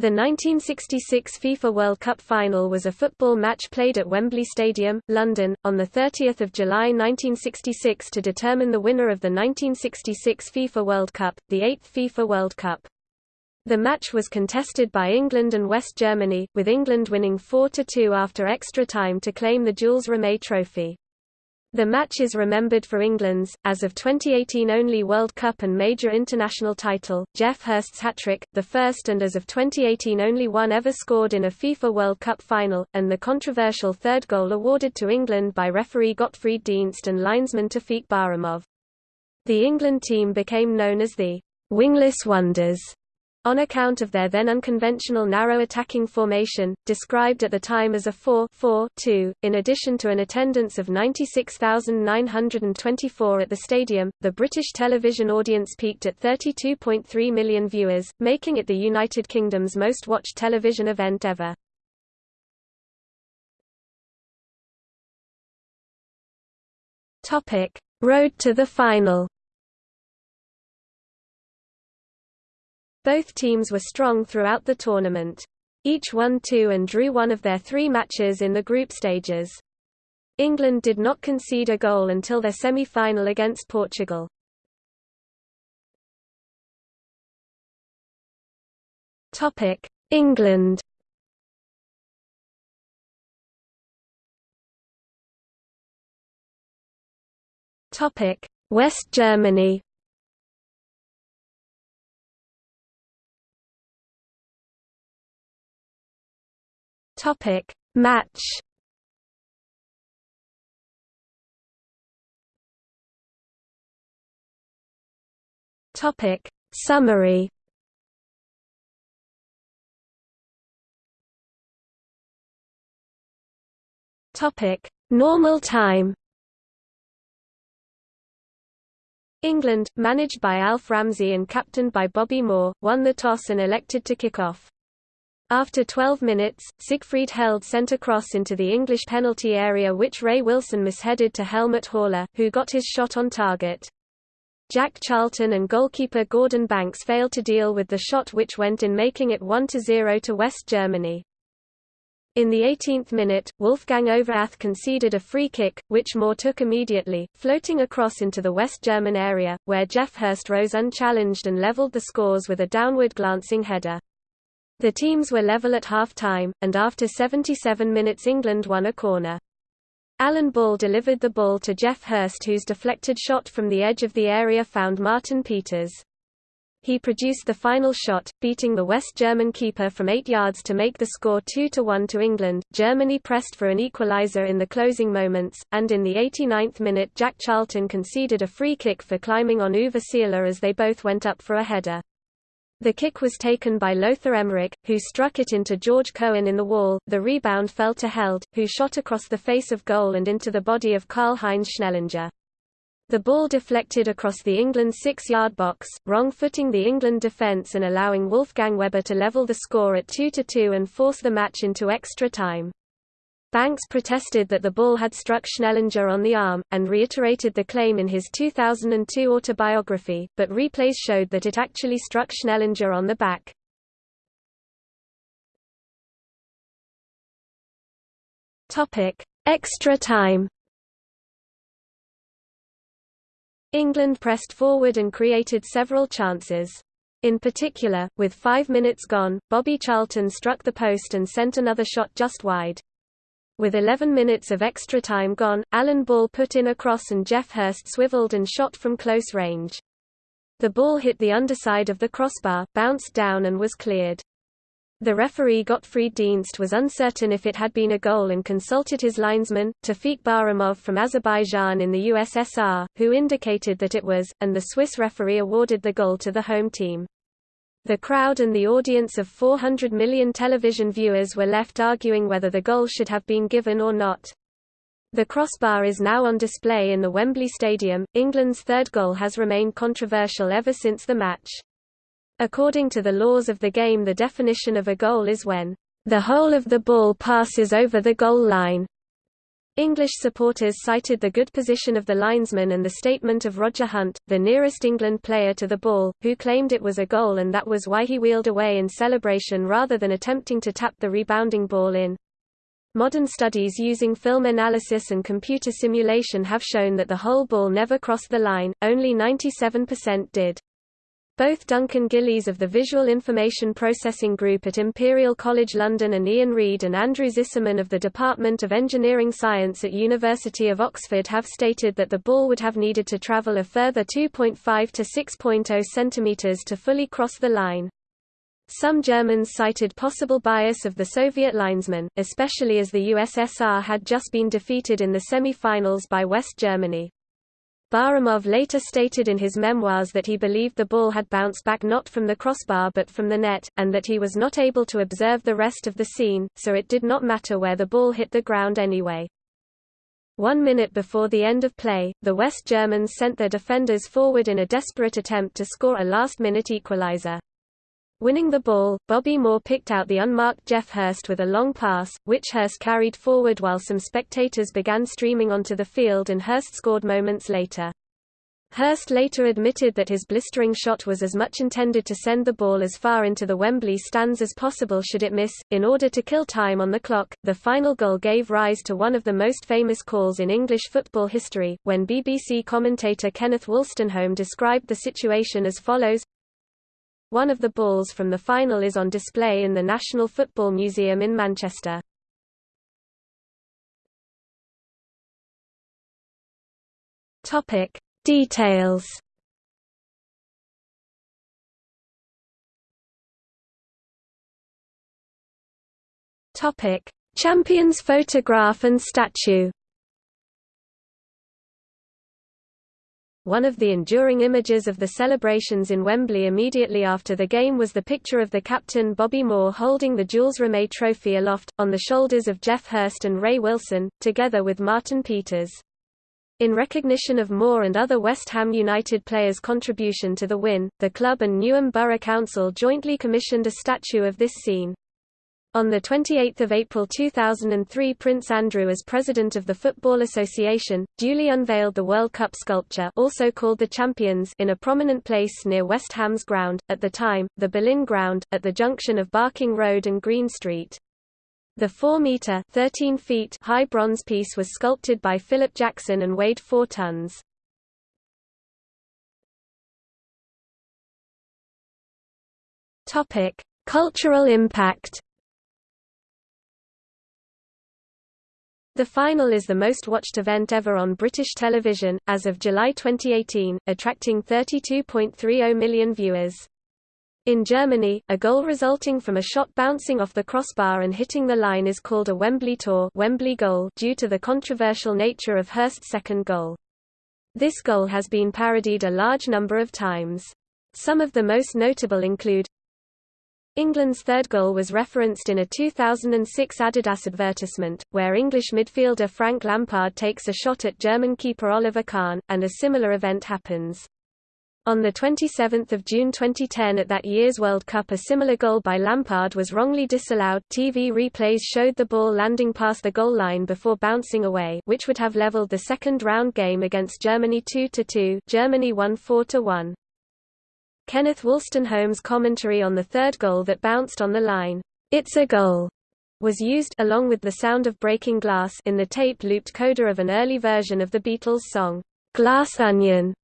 The 1966 FIFA World Cup final was a football match played at Wembley Stadium, London, on 30 July 1966 to determine the winner of the 1966 FIFA World Cup, the eighth FIFA World Cup. The match was contested by England and West Germany, with England winning 4–2 after extra time to claim the Jules Rimet Trophy. The match is remembered for England's, as of 2018 only World Cup and major international title, Geoff Hurst's hat-trick, the first and as of 2018 only one ever scored in a FIFA World Cup final, and the controversial third goal awarded to England by referee Gottfried Dienst and linesman Tofiq Bahramov. The England team became known as the «wingless wonders» on account of their then unconventional narrow attacking formation, described at the time as a 4-4-2. In addition to an attendance of 96,924 at the stadium, the British television audience peaked at 32.3 million viewers, making it the United Kingdom's most watched television event ever. Road to the final. Both teams were strong throughout the tournament. Each won two and drew one of their three matches in the group stages. England did not concede a goal until their semi-final against Portugal. Topic: England. Topic: West Germany. Topic. Match. Topic. Summary. Topic. Normal time. England, managed by Alf Ramsey and captained by Bobby Moore, won the toss and elected to kick off. After 12 minutes, Siegfried Held sent a cross into the English penalty area which Ray Wilson misheaded to Helmut Haller, who got his shot on target. Jack Charlton and goalkeeper Gordon Banks failed to deal with the shot which went in making it 1–0 to West Germany. In the 18th minute, Wolfgang Overath conceded a free kick, which Moore took immediately, floating across into the West German area, where Geoff Hurst rose unchallenged and levelled the scores with a downward glancing header. The teams were level at half-time, and after 77 minutes England won a corner. Alan Ball delivered the ball to Geoff Hurst whose deflected shot from the edge of the area found Martin Peters. He produced the final shot, beating the West German keeper from 8 yards to make the score 2-1 to England. Germany pressed for an equaliser in the closing moments, and in the 89th minute Jack Charlton conceded a free kick for climbing on Uwe Seeler as they both went up for a header. The kick was taken by Lothar Emmerich, who struck it into George Cohen in the wall. The rebound fell to Held, who shot across the face of goal and into the body of Karl-Heinz Schnellinger. The ball deflected across the England six-yard box, wrong-footing the England defence and allowing Wolfgang Weber to level the score at 2–2 and force the match into extra time. Banks protested that the ball had struck Schnellinger on the arm, and reiterated the claim in his 2002 autobiography, but replays showed that it actually struck Schnellinger on the back. Extra time. England pressed forward and created several chances. In particular, with five minutes gone, Bobby Charlton struck the post and sent another shot just wide. With 11 minutes of extra time gone, Alan Ball put in a cross and Geoff Hurst swiveled and shot from close range. The ball hit the underside of the crossbar, bounced down and was cleared. The referee Gottfried Dienst was uncertain if it had been a goal and consulted his linesman, Tofiq Bahramov from Azerbaijan in the USSR, who indicated that it was, and the Swiss referee awarded the goal to the home team. The crowd and the audience of 400 million television viewers were left arguing whether the goal should have been given or not. The crossbar is now on display in the Wembley Stadium. England's third goal has remained controversial ever since the match. According to the laws of the game the definition of a goal is when the whole of the ball passes over the goal line. English supporters cited the good position of the linesman and the statement of Roger Hunt, the nearest England player to the ball, who claimed it was a goal and that was why he wheeled away in celebration rather than attempting to tap the rebounding ball in. Modern studies using film analysis and computer simulation have shown that the whole ball never crossed the line, only 97% did. Both Duncan Gillies of the Visual Information Processing Group at Imperial College London and Ian Reid and Andrew Zisserman of the Department of Engineering Science at University of Oxford have stated that the ball would have needed to travel a further 2.5 to 6.0 cm to fully cross the line. Some Germans cited possible bias of the Soviet linesmen, especially as the USSR had just been defeated in the semi-finals by West Germany. Bahramov later stated in his memoirs that he believed the ball had bounced back not from the crossbar but from the net, and that he was not able to observe the rest of the scene, so it did not matter where the ball hit the ground anyway. One minute before the end of play, the West Germans sent their defenders forward in a desperate attempt to score a last-minute equalizer. Winning the ball, Bobby Moore picked out the unmarked Geoff Hurst with a long pass, which Hurst carried forward while some spectators began streaming onto the field and Hurst scored moments later. Hurst later admitted that his blistering shot was as much intended to send the ball as far into the Wembley stands as possible should it miss. In order to kill time on the clock, the final goal gave rise to one of the most famous calls in English football history, when BBC commentator Kenneth Wolstenholme described the situation as follows one of the balls from the final is on display in the National Football Museum in Manchester. Topic: Details. Topic: Champions photograph and statue. One of the enduring images of the celebrations in Wembley immediately after the game was the picture of the captain Bobby Moore holding the Jules Rimet trophy aloft, on the shoulders of Geoff Hurst and Ray Wilson, together with Martin Peters. In recognition of Moore and other West Ham United players' contribution to the win, the club and Newham Borough Council jointly commissioned a statue of this scene. On 28 April 2003 Prince Andrew as president of the Football Association, duly unveiled the World Cup sculpture also called the Champions in a prominent place near West Ham's ground, at the time, the Boleyn Ground, at the junction of Barking Road and Green Street. The 4-metre high bronze piece was sculpted by Philip Jackson and weighed 4 tons. Cultural impact The final is the most watched event ever on British television, as of July 2018, attracting 32.30 million viewers. In Germany, a goal resulting from a shot bouncing off the crossbar and hitting the line is called a Wembley Tor Wembley goal due to the controversial nature of Hurst's second goal. This goal has been parodied a large number of times. Some of the most notable include England's third goal was referenced in a 2006 Adidas advertisement, where English midfielder Frank Lampard takes a shot at German keeper Oliver Kahn, and a similar event happens. On 27 June 2010 at that year's World Cup a similar goal by Lampard was wrongly disallowed TV replays showed the ball landing past the goal line before bouncing away which would have leveled the second round game against Germany 2–2 Germany won 4–1. Kenneth Wolstenholme's commentary on the third goal that bounced on the line, "'It's a goal' was used along with the sound of breaking glass in the tape-looped coda of an early version of the Beatles' song, "'Glass Onion'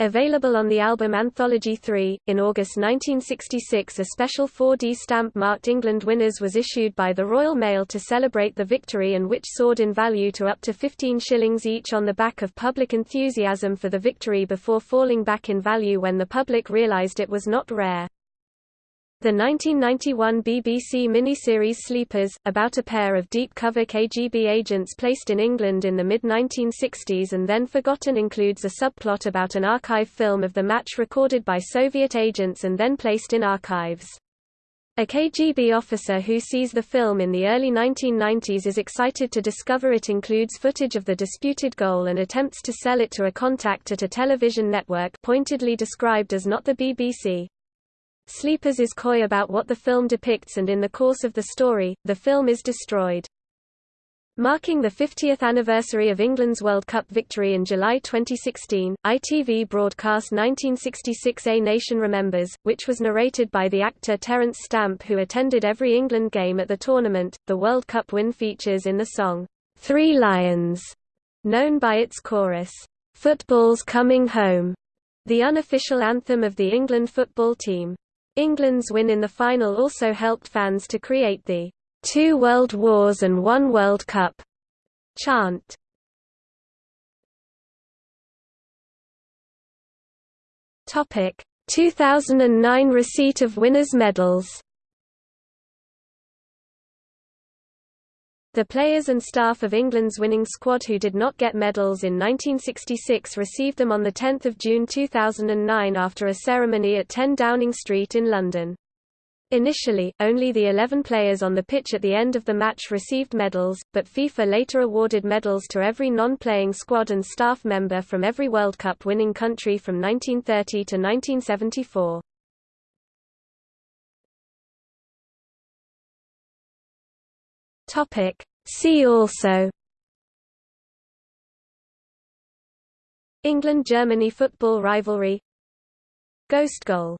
Available on the album Anthology 3, in August 1966 a special 4D stamp marked England winners was issued by the Royal Mail to celebrate the victory and which soared in value to up to 15 shillings each on the back of public enthusiasm for the victory before falling back in value when the public realised it was not rare. The 1991 BBC miniseries Sleepers, about a pair of deep-cover KGB agents placed in England in the mid-1960s and then forgotten includes a subplot about an archive film of the match recorded by Soviet agents and then placed in archives. A KGB officer who sees the film in the early 1990s is excited to discover it includes footage of the disputed goal and attempts to sell it to a contact at a television network pointedly described as not the BBC. Sleepers is coy about what the film depicts and in the course of the story, the film is destroyed. Marking the 50th anniversary of England's World Cup victory in July 2016, ITV broadcast 1966 A Nation Remembers, which was narrated by the actor Terence Stamp who attended every England game at the tournament. The World Cup win features in the song, Three Lions, known by its chorus, Football's Coming Home, the unofficial anthem of the England football team. England's win in the final also helped fans to create the Two World Wars and One World Cup chant. Topic 2009 receipt of winners' medals The players and staff of England's winning squad who did not get medals in 1966 received them on 10 June 2009 after a ceremony at 10 Downing Street in London. Initially, only the 11 players on the pitch at the end of the match received medals, but FIFA later awarded medals to every non-playing squad and staff member from every World Cup winning country from 1930 to 1974. Topic. See also England–Germany football rivalry Ghost goal